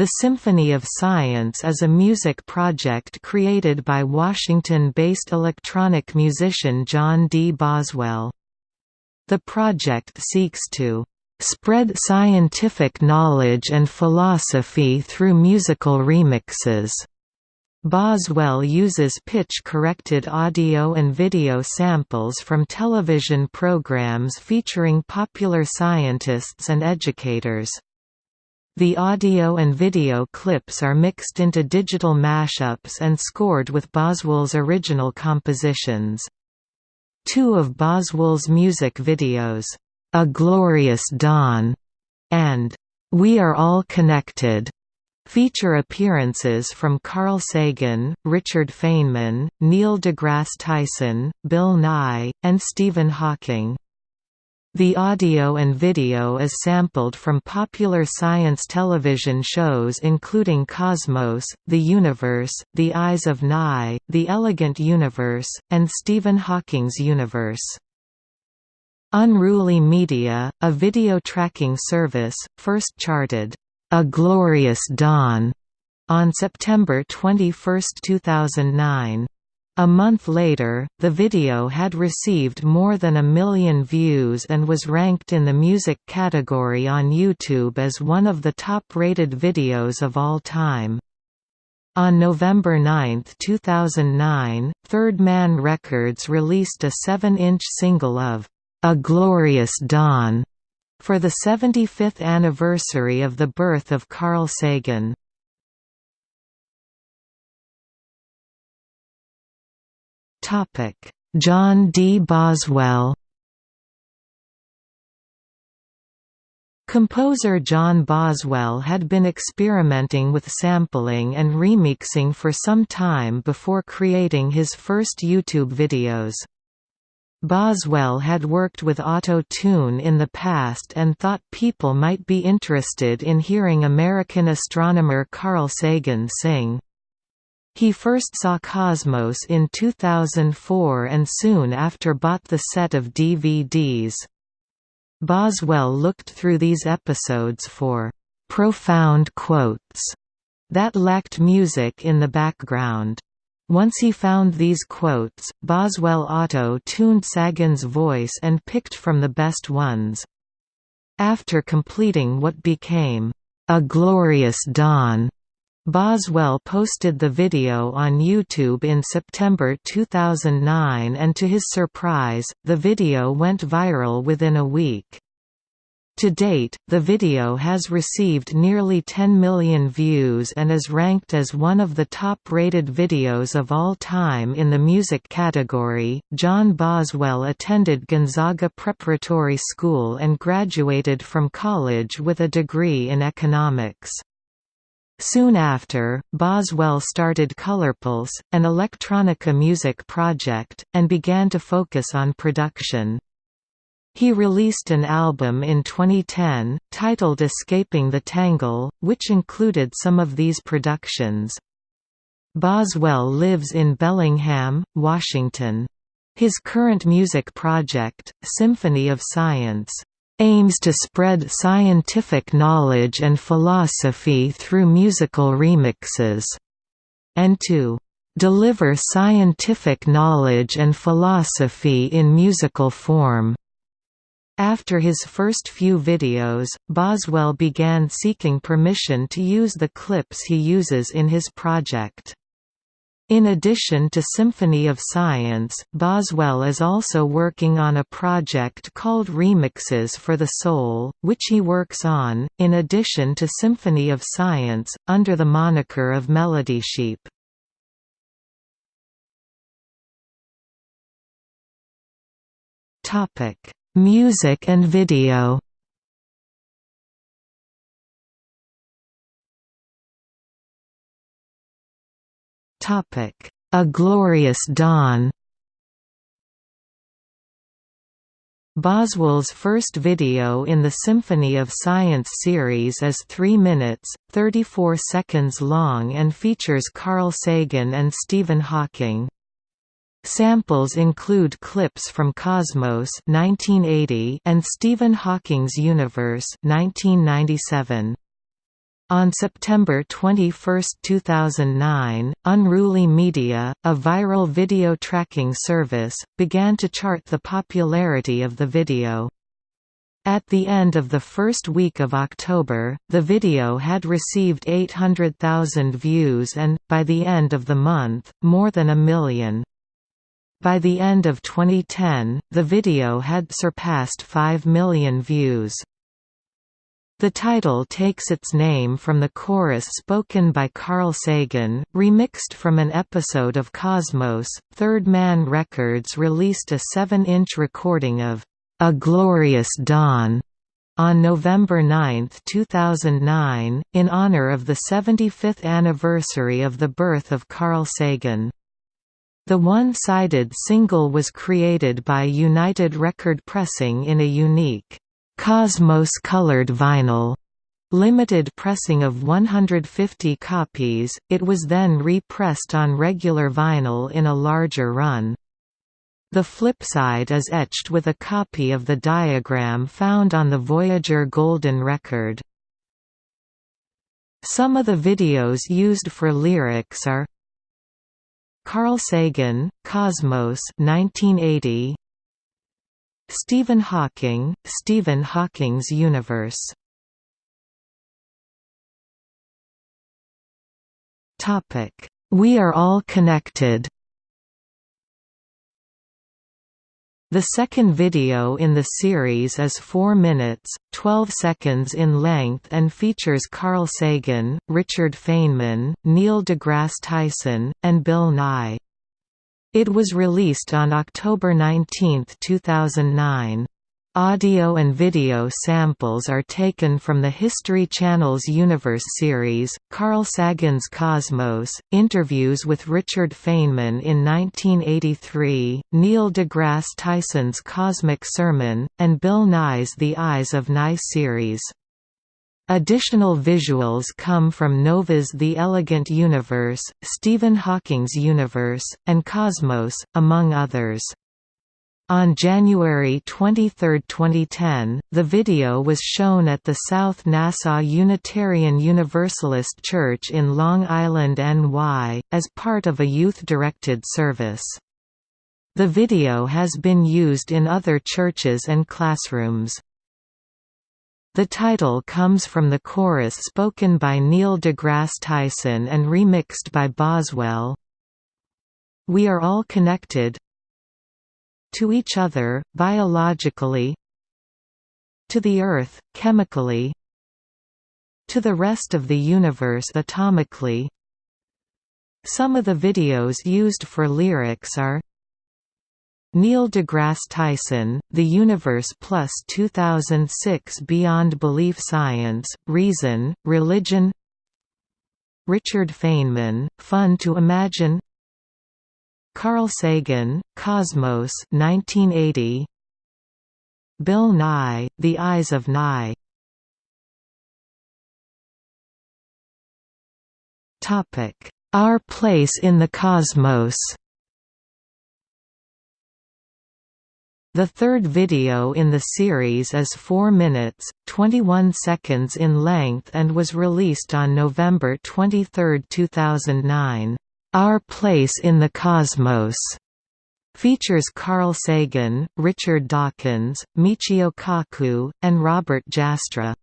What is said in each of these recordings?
The Symphony of Science is a music project created by Washington-based electronic musician John D. Boswell. The project seeks to "...spread scientific knowledge and philosophy through musical remixes." Boswell uses pitch-corrected audio and video samples from television programs featuring popular scientists and educators. The audio and video clips are mixed into digital mashups and scored with Boswell's original compositions. Two of Boswell's music videos, A Glorious Dawn and We Are All Connected, feature appearances from Carl Sagan, Richard Feynman, Neil deGrasse Tyson, Bill Nye, and Stephen Hawking. The audio and video is sampled from popular science television shows including Cosmos, The Universe, The Eyes of Nye, The Elegant Universe, and Stephen Hawking's Universe. Unruly Media, a video tracking service, first charted, "'A Glorious Dawn' on September 21, 2009. A month later, the video had received more than a million views and was ranked in the music category on YouTube as one of the top-rated videos of all time. On November 9, 2009, Third Man Records released a 7-inch single of A Glorious Dawn for the 75th anniversary of the birth of Carl Sagan. John D. Boswell Composer John Boswell had been experimenting with sampling and remixing for some time before creating his first YouTube videos. Boswell had worked with Auto-Tune in the past and thought people might be interested in hearing American astronomer Carl Sagan sing. He first saw Cosmos in 2004 and soon after bought the set of DVDs. Boswell looked through these episodes for «profound quotes» that lacked music in the background. Once he found these quotes, Boswell auto-tuned Sagan's voice and picked from the best ones. After completing what became, "'A Glorious Dawn' Boswell posted the video on YouTube in September 2009 and to his surprise, the video went viral within a week. To date, the video has received nearly 10 million views and is ranked as one of the top-rated videos of all time in the music category. John Boswell attended Gonzaga Preparatory School and graduated from college with a degree in economics. Soon after, Boswell started Colorpulse, an electronica music project, and began to focus on production. He released an album in 2010, titled Escaping the Tangle, which included some of these productions. Boswell lives in Bellingham, Washington. His current music project, Symphony of Science, aims to spread scientific knowledge and philosophy through musical remixes, and to deliver scientific knowledge and philosophy in musical form. After his first few videos, Boswell began seeking permission to use the clips he uses in his project. In addition to Symphony of Science, Boswell is also working on a project called Remixes for the Soul, which he works on, in addition to Symphony of Science, under the moniker of Melodysheep. Music and video A Glorious Dawn Boswell's first video in the Symphony of Science series is 3 minutes, 34 seconds long and features Carl Sagan and Stephen Hawking. Samples include clips from Cosmos 1980 and Stephen Hawking's Universe 1997. On September 21, 2009, Unruly Media, a viral video tracking service, began to chart the popularity of the video. At the end of the first week of October, the video had received 800,000 views and, by the end of the month, more than a million. By the end of 2010, the video had surpassed 5 million views. The title takes its name from the chorus spoken by Carl Sagan, remixed from an episode of Cosmos. Third Man Records released a 7-inch recording of A Glorious Dawn on November 9, 2009, in honor of the 75th anniversary of the birth of Carl Sagan. The one-sided single was created by United Record Pressing in a unique Cosmos colored vinyl limited pressing of 150 copies, it was then repressed on regular vinyl in a larger run. The flip side is etched with a copy of the diagram found on the Voyager Golden record. Some of the videos used for lyrics are Carl Sagan, Cosmos 1980, Stephen Hawking, Stephen Hawking's universe. We are all connected. The second video in the series is 4 minutes, 12 seconds in length and features Carl Sagan, Richard Feynman, Neil deGrasse Tyson, and Bill Nye. It was released on October 19, 2009. Audio and video samples are taken from the History Channel's Universe series, Carl Sagan's Cosmos, interviews with Richard Feynman in 1983, Neil deGrasse Tyson's Cosmic Sermon, and Bill Nye's The Eyes of Nye series. Additional visuals come from Nova's The Elegant Universe, Stephen Hawking's Universe, and Cosmos, among others. On January 23, 2010, the video was shown at the South Nassau Unitarian Universalist Church in Long Island, NY, as part of a youth-directed service. The video has been used in other churches and classrooms. The title comes from the chorus spoken by Neil deGrasse Tyson and remixed by Boswell. We are all connected to each other, biologically to the Earth, chemically to the rest of the universe atomically Some of the videos used for lyrics are Neil deGrasse Tyson, The Universe Plus 2006 Beyond Belief Science, Reason, Religion. Richard Feynman, Fun to Imagine. Carl Sagan, Cosmos 1980 Bill Nye, The Eyes of Nye. Our Place in the Cosmos The third video in the series is 4 minutes, 21 seconds in length and was released on November 23, 2009. Our Place in the Cosmos features Carl Sagan, Richard Dawkins, Michio Kaku, and Robert Jastrow.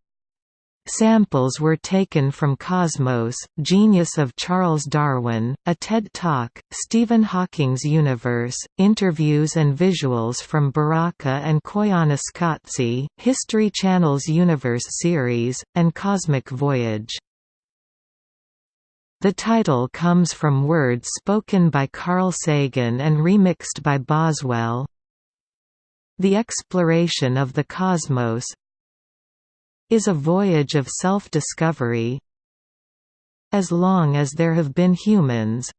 Samples were taken from Cosmos, Genius of Charles Darwin, a TED Talk, Stephen Hawking's Universe, interviews and visuals from Baraka and Koyaanisqatsi, History Channel's Universe series, and Cosmic Voyage. The title comes from words spoken by Carl Sagan and remixed by Boswell. The exploration of the cosmos, is a voyage of self-discovery. As long as there have been humans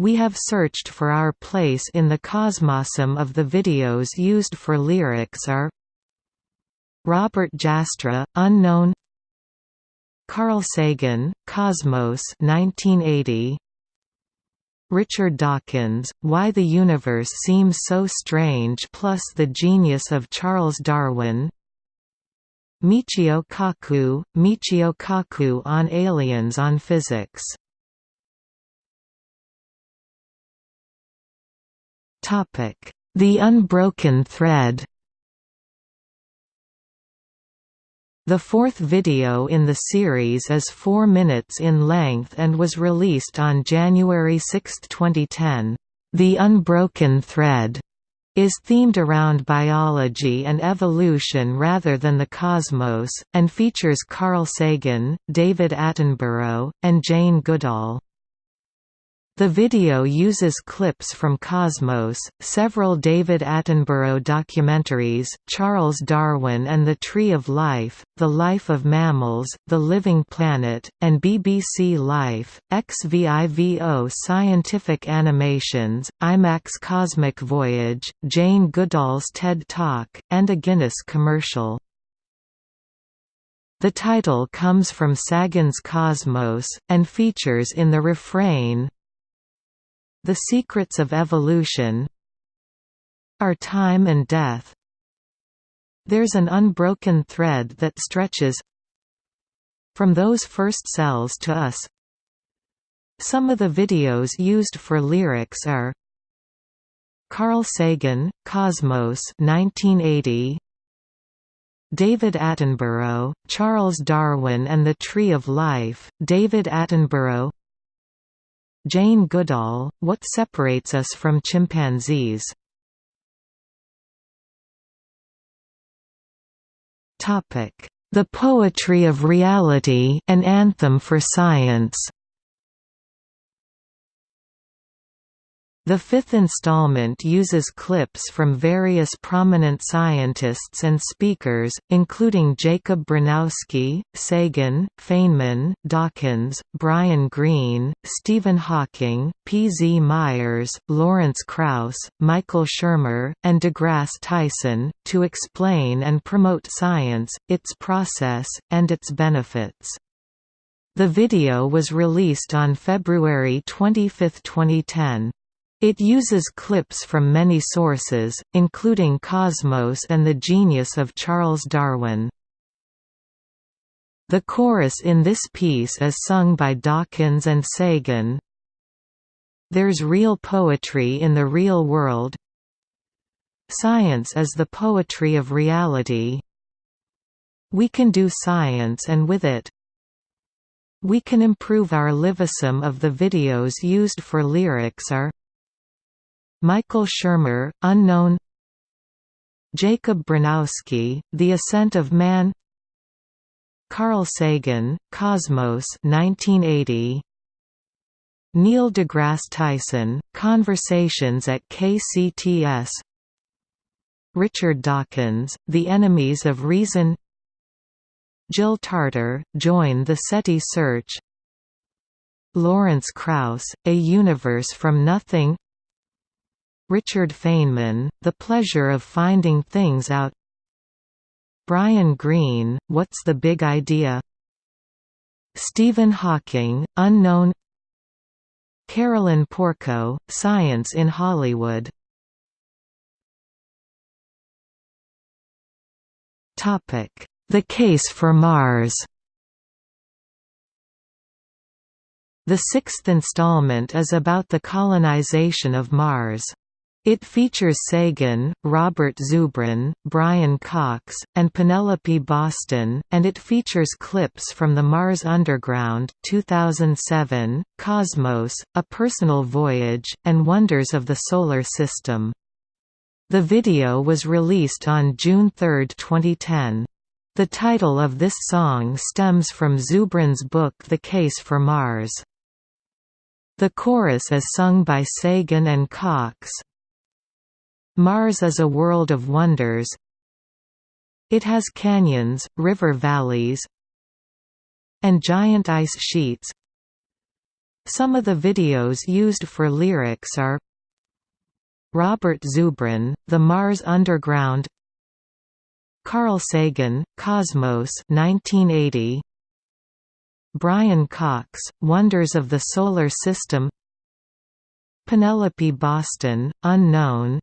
we have searched for our place in the cosmosum of the videos used for lyrics are Robert Jastrow, Unknown Carl Sagan, Cosmos 1980 Richard Dawkins, Why the Universe Seems So Strange plus The Genius of Charles Darwin Michio Kaku, Michio Kaku on aliens on physics. The Unbroken Thread The fourth video in the series is 4 minutes in length and was released on January 6, 2010. The Unbroken Thread is themed around biology and evolution rather than the cosmos, and features Carl Sagan, David Attenborough, and Jane Goodall. The video uses clips from Cosmos, several David Attenborough documentaries, Charles Darwin and the Tree of Life, The Life of Mammals, The Living Planet, and BBC Life, XVIVO scientific animations, IMAX Cosmic Voyage, Jane Goodall's TED Talk, and a Guinness commercial. The title comes from Sagan's Cosmos, and features in the refrain, the secrets of evolution are time and death. There's an unbroken thread that stretches from those first cells to us. Some of the videos used for lyrics are Carl Sagan, Cosmos 1980, David Attenborough, Charles Darwin and the Tree of Life, David Attenborough Jane Goodall, What Separates Us from Chimpanzees? The Poetry of Reality an anthem for science The fifth installment uses clips from various prominent scientists and speakers, including Jacob Bronowski, Sagan, Feynman, Dawkins, Brian Greene, Stephen Hawking, P. Z. Myers, Lawrence Krauss, Michael Shermer, and DeGrasse Tyson, to explain and promote science, its process, and its benefits. The video was released on February 25, 2010. It uses clips from many sources, including Cosmos and the genius of Charles Darwin. The chorus in this piece is sung by Dawkins and Sagan. There's real poetry in the real world. Science is the poetry of reality. We can do science and with it, we can improve our live. Some of the videos used for lyrics are Michael Shermer, unknown. Jacob Bronowski, The Ascent of Man. Carl Sagan, Cosmos 1980 Neil deGrasse Tyson, Conversations at KCTS Richard Dawkins, The Enemies of Reason. Jill Tarter, Join the SETI Search. Lawrence Krauss, A Universe from Nothing Richard Feynman, The Pleasure of Finding Things Out. Brian Greene, What's the Big Idea? Stephen Hawking, Unknown. Carolyn Porco, Science in Hollywood. The Case for Mars. The sixth installment is about the colonization of Mars. It features Sagan, Robert Zubrin, Brian Cox, and Penelope Boston, and it features clips from the Mars Underground 2007, Cosmos, A Personal Voyage, and Wonders of the Solar System. The video was released on June 3, 2010. The title of this song stems from Zubrin's book The Case for Mars. The chorus is sung by Sagan and Cox, Mars is a world of wonders. It has canyons, river valleys, and giant ice sheets. Some of the videos used for lyrics are Robert Zubrin, The Mars Underground Carl Sagan, Cosmos 1980 Brian Cox, Wonders of the Solar System Penelope Boston, Unknown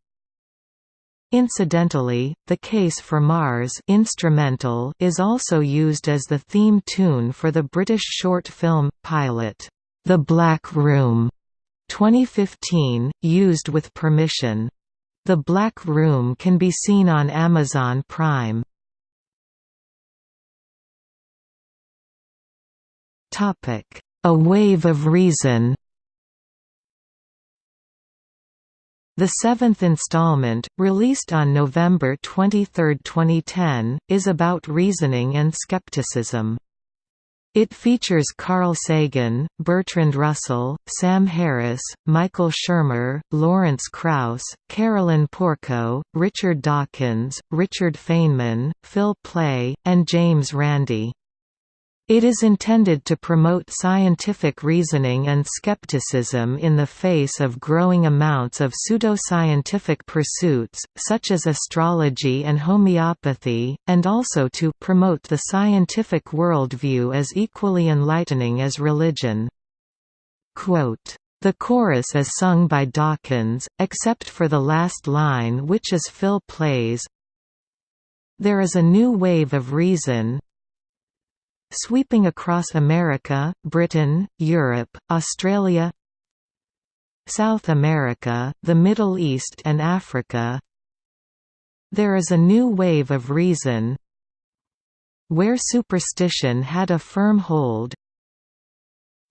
Incidentally, the case for Mars instrumental is also used as the theme tune for the British short film, pilot, The Black Room, 2015, used with permission. The Black Room can be seen on Amazon Prime. A Wave of Reason The seventh installment, released on November 23, 2010, is about reasoning and skepticism. It features Carl Sagan, Bertrand Russell, Sam Harris, Michael Shermer, Lawrence Krauss, Carolyn Porco, Richard Dawkins, Richard Feynman, Phil Plait, and James Randi. It is intended to promote scientific reasoning and skepticism in the face of growing amounts of pseudoscientific pursuits, such as astrology and homeopathy, and also to promote the scientific worldview as equally enlightening as religion. Quote, the chorus is sung by Dawkins, except for the last line which is Phil Plait, There is a new wave of reason, Sweeping across America, Britain, Europe, Australia South America, the Middle East and Africa There is a new wave of reason Where superstition had a firm hold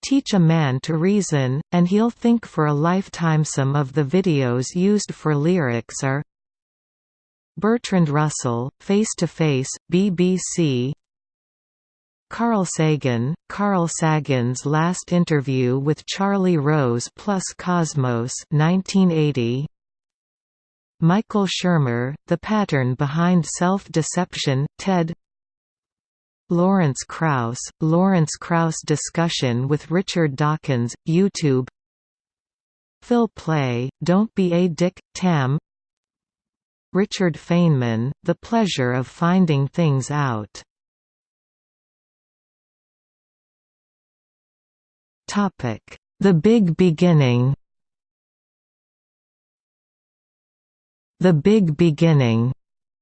Teach a man to reason, and he'll think for a lifetime. Some of the videos used for lyrics are Bertrand Russell, Face to Face, BBC Carl Sagan, Carl Sagan's last interview with Charlie Rose plus Cosmos 1980. Michael Shermer, The Pattern Behind Self-Deception, TED. Lawrence Krauss, Lawrence Krauss discussion with Richard Dawkins, YouTube. Phil Plait, Don't Be a Dick, Tam. Richard Feynman, The Pleasure of Finding Things Out The Big Beginning The Big Beginning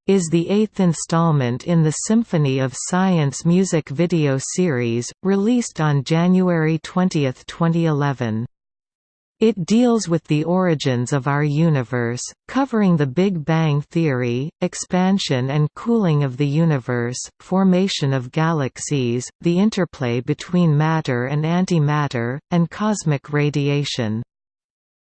is the eighth installment in the Symphony of Science music video series, released on January 20, 2011. It deals with the origins of our universe, covering the Big Bang Theory, expansion and cooling of the universe, formation of galaxies, the interplay between matter and antimatter, and cosmic radiation.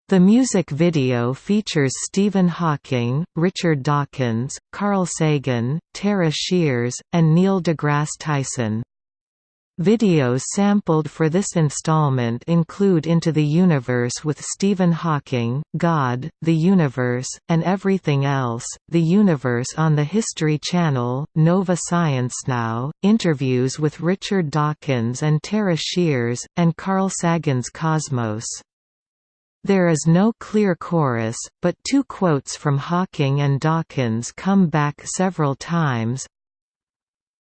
The music video features Stephen Hawking, Richard Dawkins, Carl Sagan, Tara Shears, and Neil deGrasse Tyson. Videos sampled for this installment include Into the Universe with Stephen Hawking, God, the Universe, and Everything Else, The Universe on the History Channel, Nova Science Now, interviews with Richard Dawkins and Tara Shears, and Carl Sagan's Cosmos. There is no clear chorus, but two quotes from Hawking and Dawkins come back several times,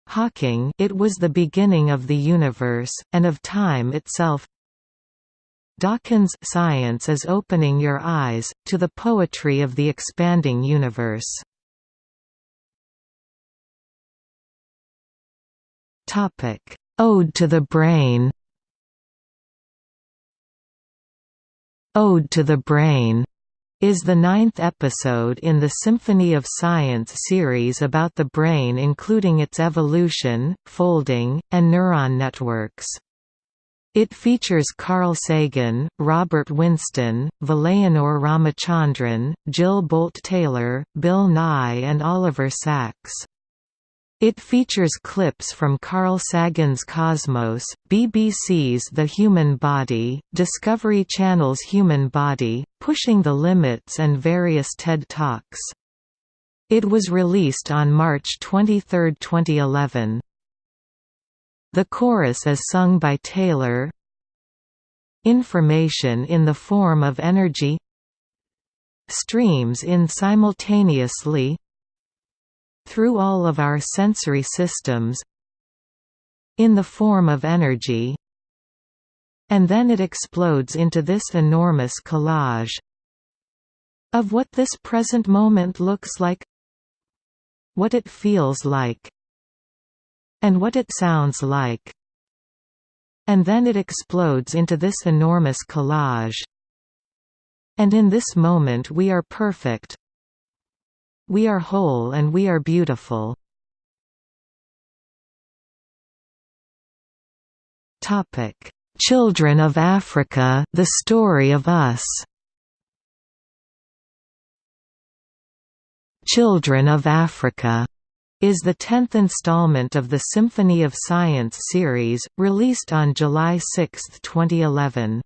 Hawking it was the beginning of the universe, and of time itself. Dawkins science is opening your eyes, to the poetry of the expanding universe. Ode to the Brain. Ode to the Brain is the ninth episode in the Symphony of Science series about the brain including its evolution, folding, and neuron networks. It features Carl Sagan, Robert Winston, Vilayanur Ramachandran, Jill Bolte Taylor, Bill Nye and Oliver Sacks. It features clips from Carl Sagan's Cosmos, BBC's The Human Body, Discovery Channel's Human Body, Pushing the Limits and various TED Talks. It was released on March 23, 2011. The chorus is sung by Taylor Information in the form of energy Streams in simultaneously through all of our sensory systems in the form of energy and then it explodes into this enormous collage of what this present moment looks like what it feels like and what it sounds like. And then it explodes into this enormous collage. And in this moment we are perfect we are whole and we are beautiful Topic: Children of Africa: The Story of Us. Children of Africa is the tenth installment of the Symphony of Science series, released on July 6, 2011.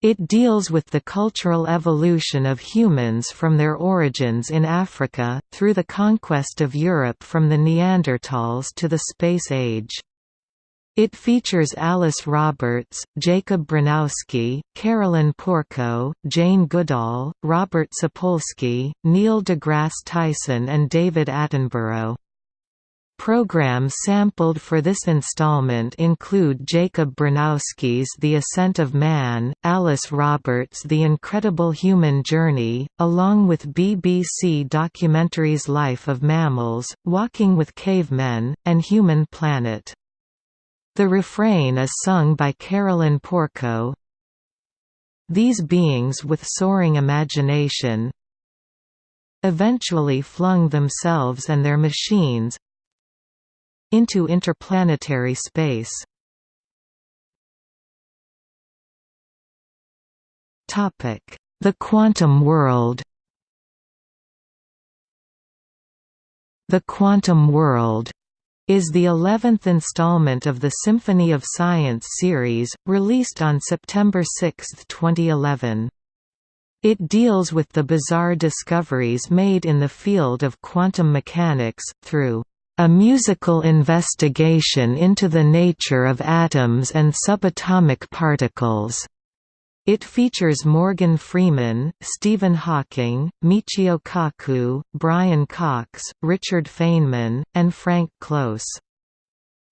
It deals with the cultural evolution of humans from their origins in Africa, through the conquest of Europe from the Neanderthals to the Space Age. It features Alice Roberts, Jacob Bronowski, Carolyn Porco, Jane Goodall, Robert Sapolsky, Neil deGrasse Tyson and David Attenborough. Programs sampled for this installment include Jacob Bronowski's The Ascent of Man, Alice Roberts' The Incredible Human Journey, along with BBC documentaries Life of Mammals, Walking with Cavemen, and Human Planet. The refrain is sung by Carolyn Porco. These beings with soaring imagination eventually flung themselves and their machines into interplanetary space. The quantum world The quantum world is the 11th installment of the Symphony of Science series, released on September 6, 2011. It deals with the bizarre discoveries made in the field of quantum mechanics, through a musical investigation into the nature of atoms and subatomic particles. It features Morgan Freeman, Stephen Hawking, Michio Kaku, Brian Cox, Richard Feynman, and Frank Close.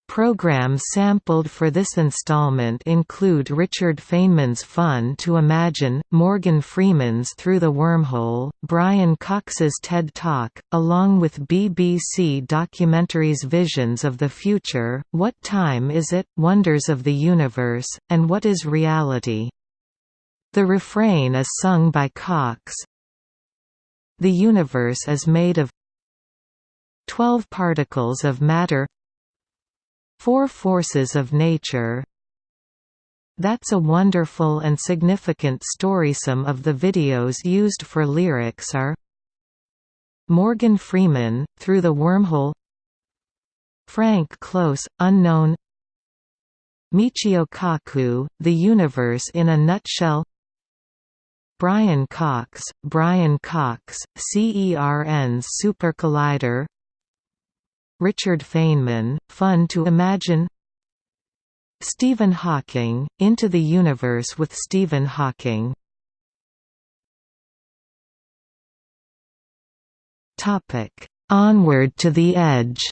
Programs sampled for this installment include Richard Feynman's Fun to Imagine, Morgan Freeman's Through the Wormhole, Brian Cox's TED Talk, along with BBC documentaries Visions of the Future, What Time Is It?, Wonders of the Universe, and What is Reality? The refrain is sung by Cox. The universe is made of 12 particles of matter Four forces of nature That's a wonderful and significant story. Some of the videos used for lyrics are Morgan Freeman, Through the Wormhole Frank Close, Unknown Michio Kaku, The Universe in a Nutshell Brian Cox, Brian Cox, CERN's Super Collider Richard Feynman, Fun to Imagine. Stephen Hawking, Into the Universe with Stephen Hawking. Onward to the Edge.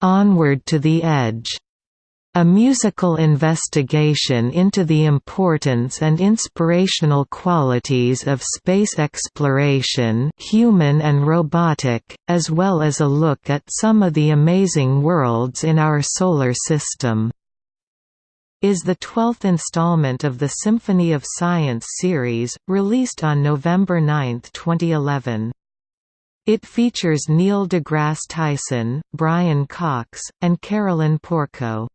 Onward to the Edge a musical investigation into the importance and inspirational qualities of space exploration human and robotic, as well as a look at some of the amazing worlds in our Solar System. Is the 12th installment of the Symphony of Science series, released on November 9, 2011. It features Neil deGrasse Tyson, Brian Cox, and Carolyn Porco.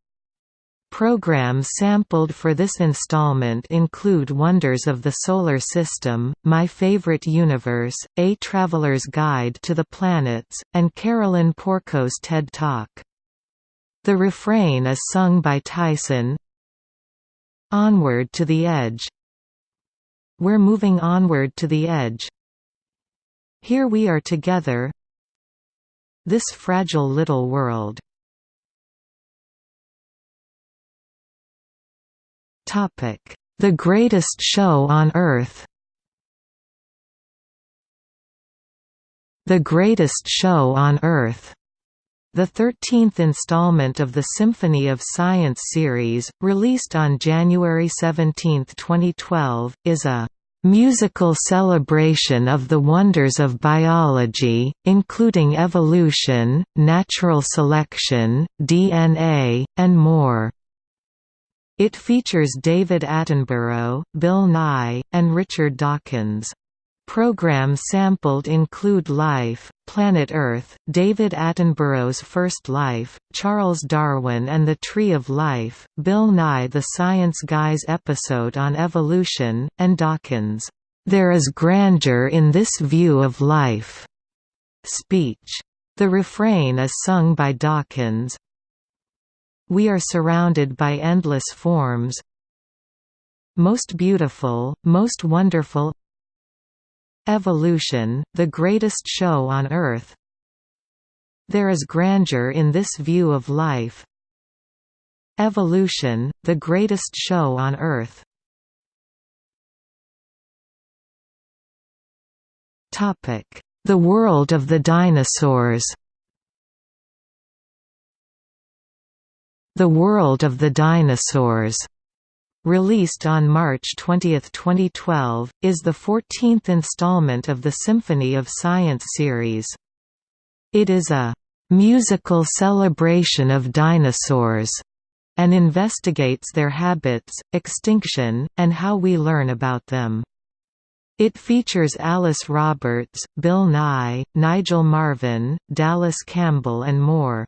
Programs sampled for this installment include Wonders of the Solar System, My Favorite Universe, A Traveler's Guide to the Planets, and Carolyn Porco's TED Talk. The refrain is sung by Tyson Onward to the Edge. We're moving onward to the edge. Here we are together. This fragile little world The Greatest Show on Earth. The Greatest Show on Earth. The 13th installment of the Symphony of Science series, released on January 17, 2012, is a musical celebration of the wonders of biology, including evolution, natural selection, DNA, and more. It features David Attenborough, Bill Nye, and Richard Dawkins. Programs sampled include Life, Planet Earth, David Attenborough's First Life, Charles Darwin and the Tree of Life, Bill Nye the Science Guy's episode on evolution, and Dawkins' "'There is grandeur in this view of life' speech. The refrain is sung by Dawkins. We are surrounded by endless forms Most beautiful, most wonderful. Evolution, the greatest show on Earth. There is grandeur in this view of life. Evolution, the greatest show on Earth. The world of the dinosaurs The world of the dinosaurs Released on March 20, 2012, is the 14th installment of the Symphony of Science series. It is a musical celebration of dinosaurs and investigates their habits, extinction, and how we learn about them. It features Alice Roberts, Bill Nye, Nigel Marvin, Dallas Campbell and more.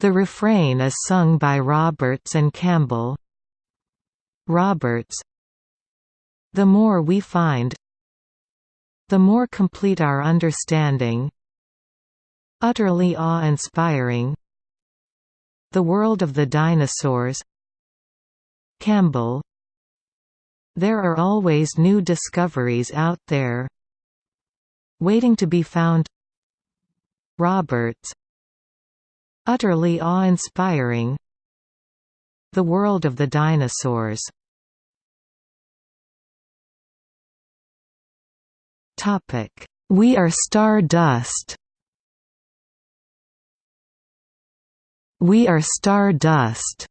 The refrain is sung by Roberts and Campbell, Roberts The more we find the more complete our understanding utterly awe-inspiring the world of the dinosaurs. Campbell There are always new discoveries out there waiting to be found. Roberts Utterly awe-inspiring The world of the dinosaurs We Are Stardust. We Are Stardust,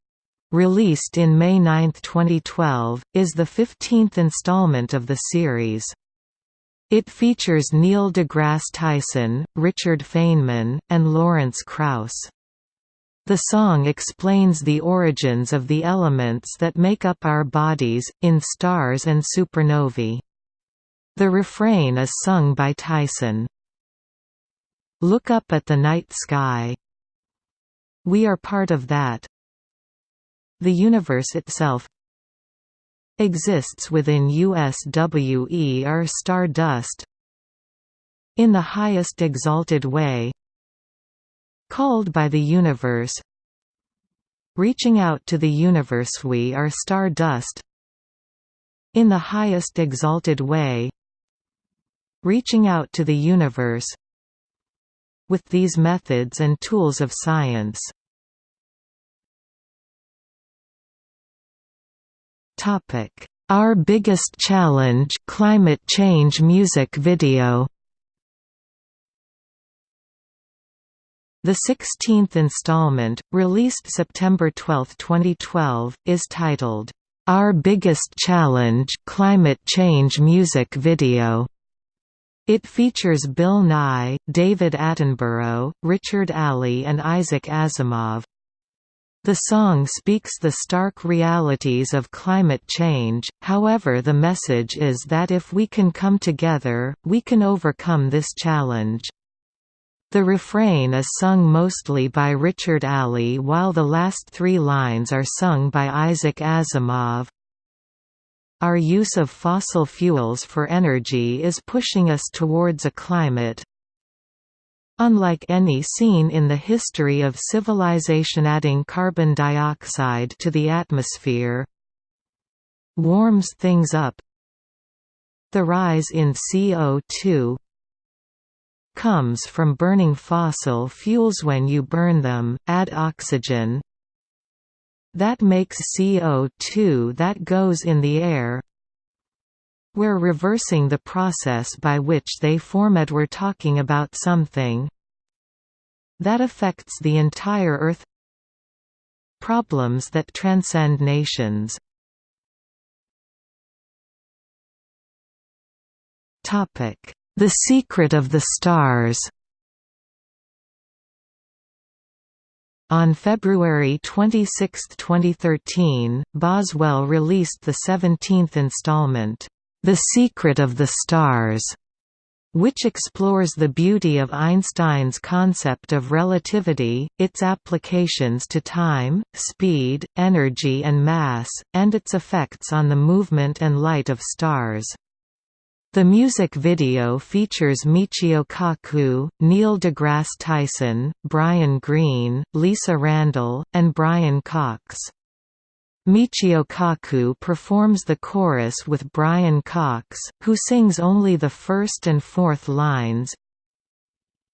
released in May 9, 2012, is the 15th installment of the series. It features Neil deGrasse Tyson, Richard Feynman, and Lawrence Krauss. The song explains the origins of the elements that make up our bodies, in stars and supernovae. The refrain is sung by Tyson. Look up at the night sky. We are part of that. The universe itself exists within USWE or stardust in the highest exalted way called by the universe. Reaching out to the universe we are stardust. In the highest exalted way. Reaching out to the universe. With these methods and tools of science. Topic: Our biggest challenge: climate change music video. The 16th installment, released September 12, 2012, is titled, Our Biggest Challenge Climate Change Music Video. It features Bill Nye, David Attenborough, Richard Alley and Isaac Asimov. The song speaks the stark realities of climate change, however the message is that if we can come together, we can overcome this challenge. The refrain is sung mostly by Richard Alley while the last three lines are sung by Isaac Asimov. Our use of fossil fuels for energy is pushing us towards a climate unlike any seen in the history of civilization adding carbon dioxide to the atmosphere warms things up the rise in CO2 comes from burning fossil fuels when you burn them, add oxygen, that makes CO2 that goes in the air. We're reversing the process by which they formed we're talking about something that affects the entire Earth. Problems that transcend nations The Secret of the Stars On February 26, 2013, Boswell released the 17th installment, The Secret of the Stars, which explores the beauty of Einstein's concept of relativity, its applications to time, speed, energy and mass, and its effects on the movement and light of stars. The music video features Michio Kaku, Neil deGrasse Tyson, Brian Greene, Lisa Randall, and Brian Cox. Michio Kaku performs the chorus with Brian Cox, who sings only the first and fourth lines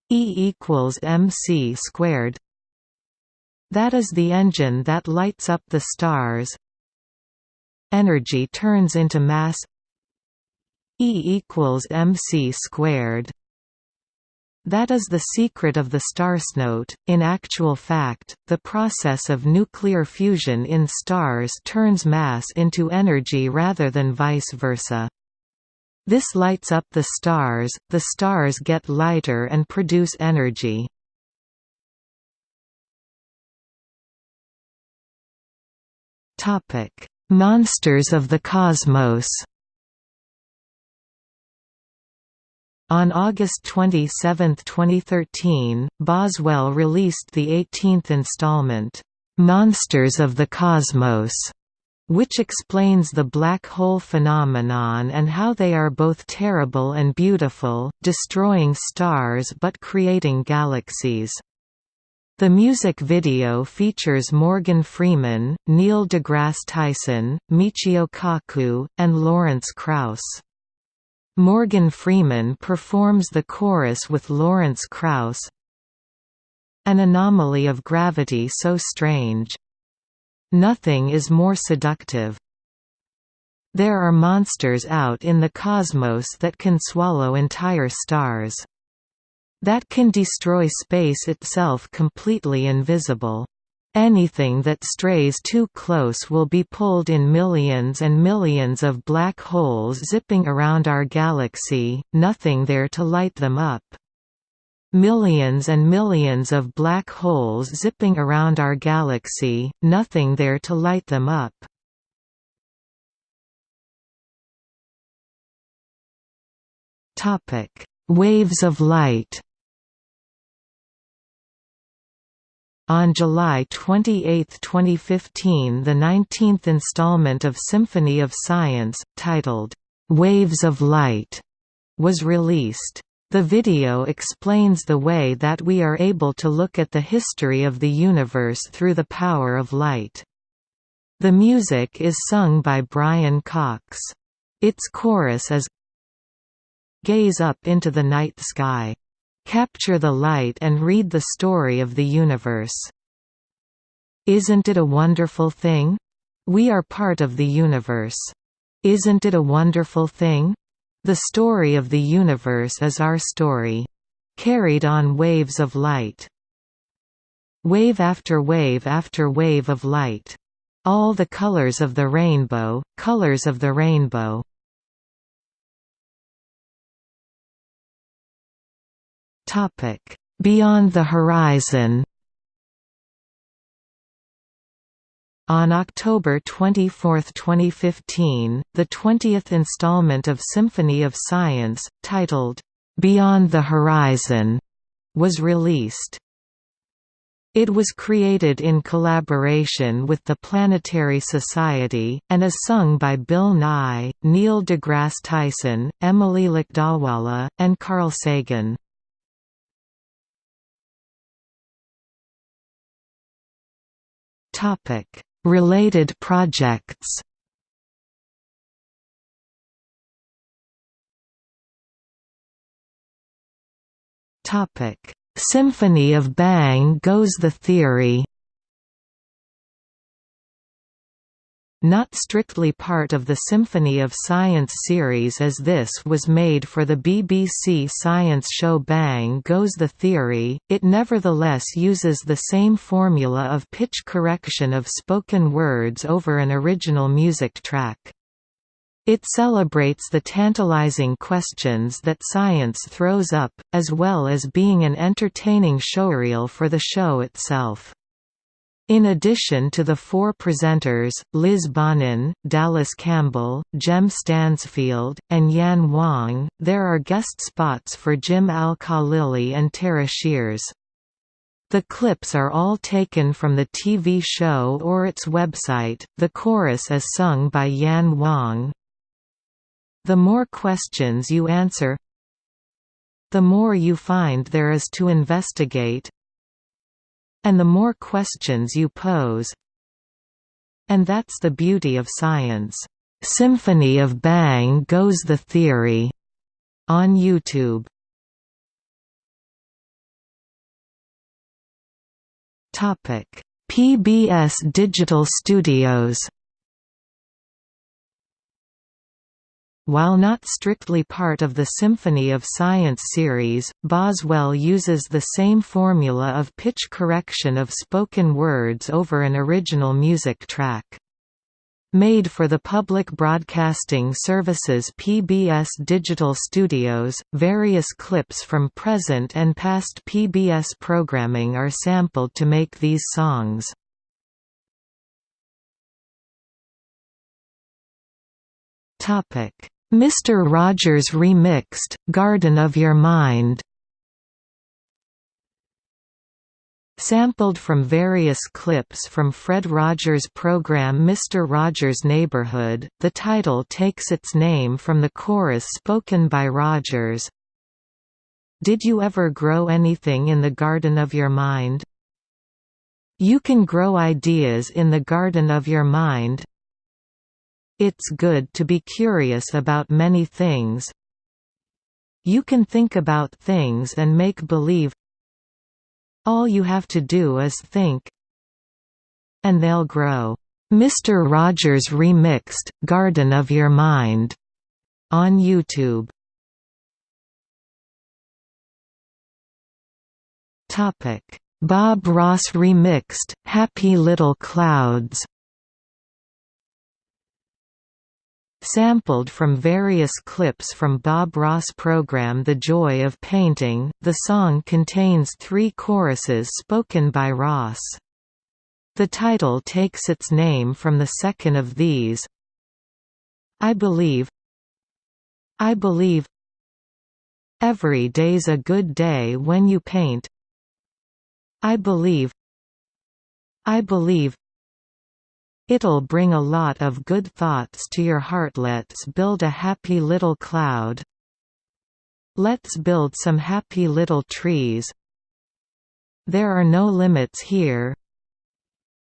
E equals mc squared. That is the engine that lights up the stars. Energy turns into mass E equals mc squared. That is the secret of the starsnote. In actual fact, the process of nuclear fusion in stars turns mass into energy rather than vice versa. This lights up the stars, the stars get lighter and produce energy. Monsters of the cosmos On August 27, 2013, Boswell released the 18th installment, "'Monsters of the Cosmos' which explains the black hole phenomenon and how they are both terrible and beautiful, destroying stars but creating galaxies. The music video features Morgan Freeman, Neil deGrasse Tyson, Michio Kaku, and Lawrence Krauss. Morgan Freeman performs the chorus with Lawrence Krauss An anomaly of gravity so strange. Nothing is more seductive. There are monsters out in the cosmos that can swallow entire stars. That can destroy space itself completely invisible. Anything that strays too close will be pulled in millions and millions of black holes zipping around our galaxy, nothing there to light them up. Millions and millions of black holes zipping around our galaxy, nothing there to light them up. Waves of light On July 28, 2015 the 19th installment of Symphony of Science, titled, "'Waves of Light' was released. The video explains the way that we are able to look at the history of the universe through the power of light. The music is sung by Brian Cox. Its chorus is Gaze up into the night sky Capture the light and read the story of the universe. Isn't it a wonderful thing? We are part of the universe. Isn't it a wonderful thing? The story of the universe is our story. Carried on waves of light. Wave after wave after wave of light. All the colors of the rainbow, colors of the rainbow. Beyond the Horizon. On October 24, 2015, the 20th installment of Symphony of Science, titled, "'Beyond the Horizon' was released. It was created in collaboration with the Planetary Society, and is sung by Bill Nye, Neil deGrasse Tyson, Emily Lakdawalla, and Carl Sagan. Related projects. Symphony of Bang Goes the Theory. Not strictly part of the Symphony of Science series as this was made for the BBC science show Bang Goes the Theory, it nevertheless uses the same formula of pitch correction of spoken words over an original music track. It celebrates the tantalizing questions that science throws up, as well as being an entertaining showreel for the show itself. In addition to the four presenters, Liz Bonin, Dallas Campbell, Jem Stansfield, and Yan Wong, there are guest spots for Jim Al-Khalili and Tara Shears. The clips are all taken from the TV show or its website. The chorus is sung by Yan Wong. The more questions you answer, the more you find there is to investigate, and the more questions you pose. And that's the beauty of science. Symphony of Bang Goes the Theory on YouTube. Topic: PBS Digital Studios While not strictly part of the Symphony of Science series, Boswell uses the same formula of pitch correction of spoken words over an original music track. Made for the Public Broadcasting Service's PBS Digital Studios, various clips from present and past PBS programming are sampled to make these songs. Mr. Rogers Remixed, Garden of Your Mind Sampled from various clips from Fred Rogers' program Mr. Rogers' Neighborhood, the title takes its name from the chorus spoken by Rogers. Did you ever grow anything in the garden of your mind? You can grow ideas in the garden of your mind, it's good to be curious about many things. You can think about things and make believe. All you have to do is think. And they'll grow. Mr. Rogers Remixed, Garden of Your Mind on YouTube. Bob Ross Remixed, Happy Little Clouds Sampled from various clips from Bob Ross' program The Joy of Painting, the song contains three choruses spoken by Ross. The title takes its name from the second of these. I believe I believe Every day's a good day when you paint I believe I believe It'll bring a lot of good thoughts to your heart. Let's build a happy little cloud. Let's build some happy little trees. There are no limits here.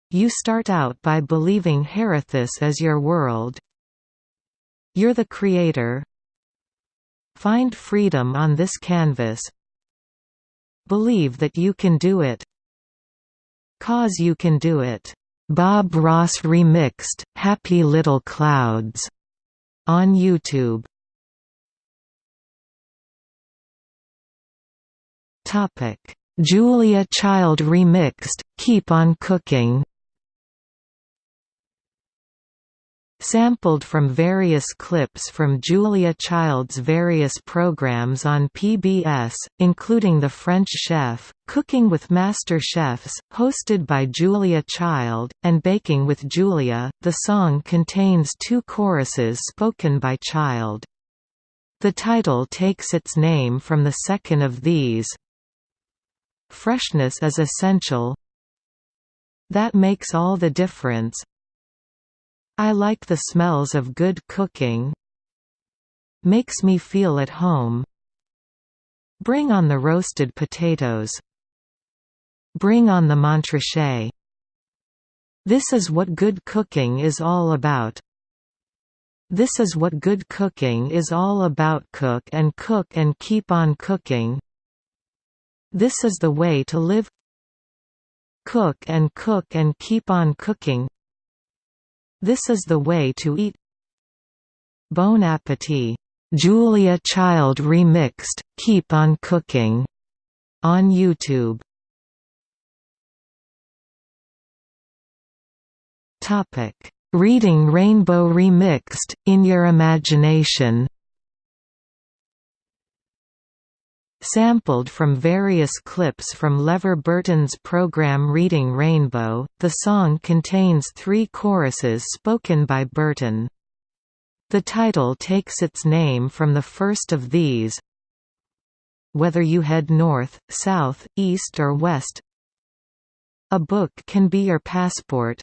You start out by believing Herethus as your world. You're the creator. Find freedom on this canvas. Believe that you can do it. Cause you can do it Bob Ross remixed "Happy Little Clouds" on YouTube. Julia Child remixed "Keep on Cooking" Sampled from various clips from Julia Child's various programs on PBS, including The French Chef, Cooking with Master Chefs, hosted by Julia Child, and Baking with Julia, the song contains two choruses spoken by Child. The title takes its name from the second of these. Freshness is essential. That makes all the difference. I like the smells of good cooking. Makes me feel at home. Bring on the roasted potatoes. Bring on the Montrachet. This is what good cooking is all about. This is what good cooking is all about cook and cook and keep on cooking. This is the way to live Cook and cook and keep on cooking This is the way to eat. Bon Appetit, Julia Child remixed, Keep on Cooking, on YouTube. Topic: Reading Rainbow remixed, In Your Imagination. Sampled from various clips from LeVar Burton's program Reading Rainbow, the song contains three choruses spoken by Burton. The title takes its name from the first of these. Whether you head north, south, east or west A book can be your passport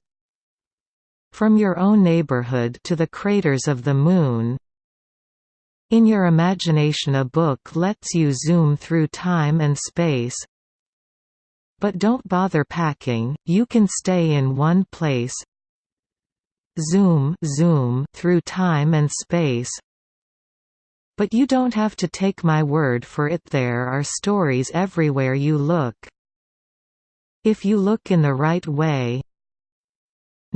From your own neighborhood to the craters of the Moon in your imagination a book lets you zoom through time and space. But don't bother packing, you can stay in one place. Zoom, zoom through time and space. But you don't have to take my word for it there are stories everywhere you look. If you look in the right way,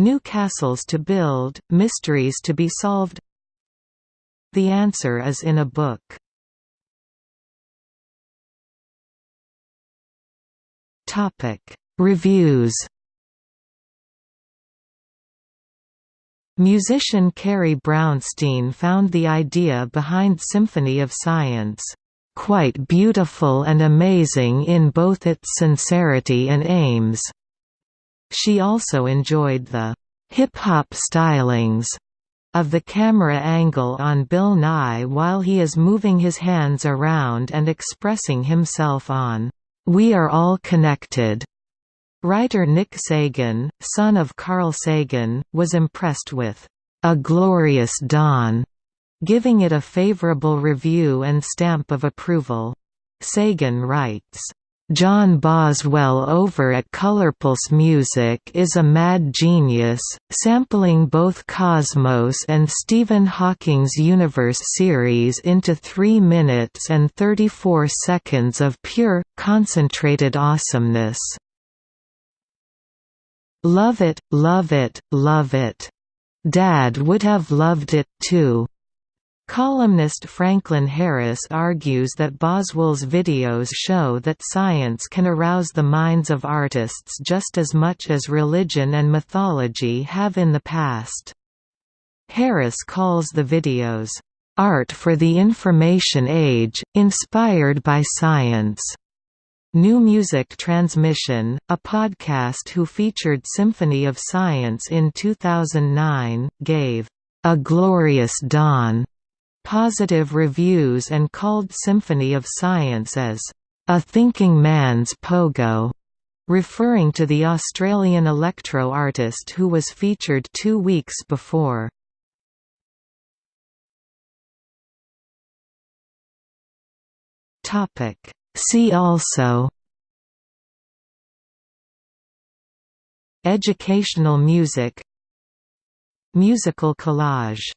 New castles to build, mysteries to be solved the answer is in a book. Topic: Reviews. Musician Carrie Brownstein found the idea behind Symphony of Science quite beautiful and amazing in both its sincerity and aims. She also enjoyed the hip-hop stylings of the camera angle on Bill Nye while he is moving his hands around and expressing himself on, "'We Are All Connected'". Writer Nick Sagan, son of Carl Sagan, was impressed with, "'A Glorious Dawn'", giving it a favorable review and stamp of approval. Sagan writes, John Boswell over at Colorpulse Music is a mad genius, sampling both Cosmos and Stephen Hawking's Universe series into 3 minutes and 34 seconds of pure, concentrated awesomeness. Love it, love it, love it. Dad would have loved it too. Columnist Franklin Harris argues that Boswell's videos show that science can arouse the minds of artists just as much as religion and mythology have in the past. Harris calls the videos, "...art for the information age, inspired by science." New Music Transmission, a podcast who featured Symphony of Science in 2009, gave, "...a glorious dawn." Positive reviews and called Symphony of Science as a thinking man's pogo, referring to the Australian electro artist who was featured two weeks before. See also Educational music Musical collage